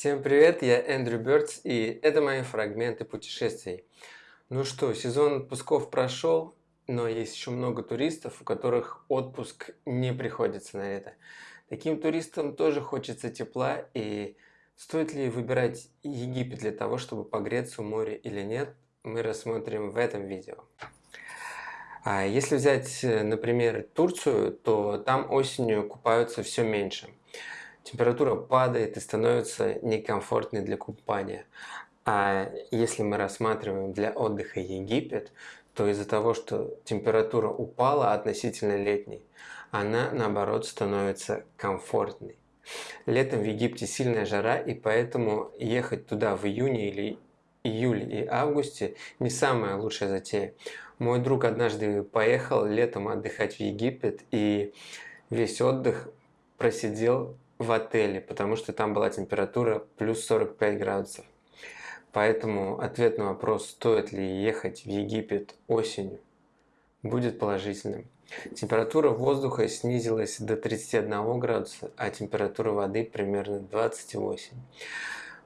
Всем привет, я Эндрю Бёрдс и это мои фрагменты путешествий. Ну что, сезон отпусков прошел, но есть еще много туристов, у которых отпуск не приходится на это. Таким туристам тоже хочется тепла и стоит ли выбирать Египет для того, чтобы погреться у моря или нет, мы рассмотрим в этом видео. А если взять, например, Турцию, то там осенью купаются все меньше – температура падает и становится некомфортной для купания. А если мы рассматриваем для отдыха Египет, то из-за того, что температура упала относительно летней, она наоборот становится комфортной. Летом в Египте сильная жара, и поэтому ехать туда в июне или июле и августе не самая лучшая затея. Мой друг однажды поехал летом отдыхать в Египет, и весь отдых просидел в отеле, потому что там была температура плюс 45 градусов. Поэтому ответ на вопрос, стоит ли ехать в Египет осенью, будет положительным. Температура воздуха снизилась до 31 градуса, а температура воды примерно 28.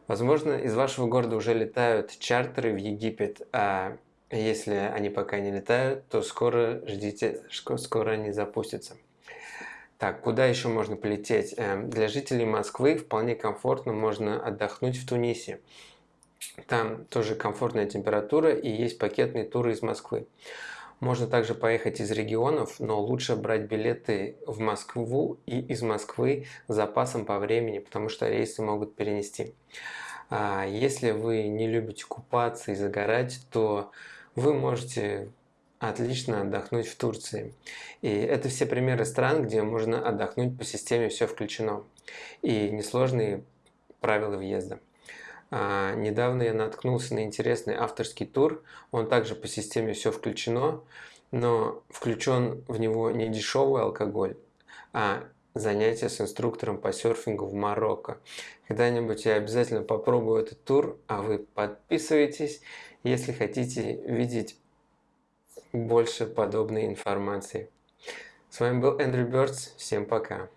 Возможно, из вашего города уже летают чартеры в Египет, а если они пока не летают, то скоро ждите, скоро они запустятся. Так, куда еще можно полететь? Эм, для жителей Москвы вполне комфортно можно отдохнуть в Тунисе. Там тоже комфортная температура и есть пакетные туры из Москвы. Можно также поехать из регионов, но лучше брать билеты в Москву и из Москвы с запасом по времени, потому что рейсы могут перенести. А если вы не любите купаться и загорать, то вы можете отлично отдохнуть в Турции. И это все примеры стран, где можно отдохнуть по системе «все включено» и несложные правила въезда. А, недавно я наткнулся на интересный авторский тур, он также по системе «все включено», но включен в него не дешевый алкоголь, а занятия с инструктором по серфингу в Марокко. Когда-нибудь я обязательно попробую этот тур, а вы подписывайтесь, если хотите видеть больше подобной информации. С вами был Эндрю Бёрдс. Всем пока.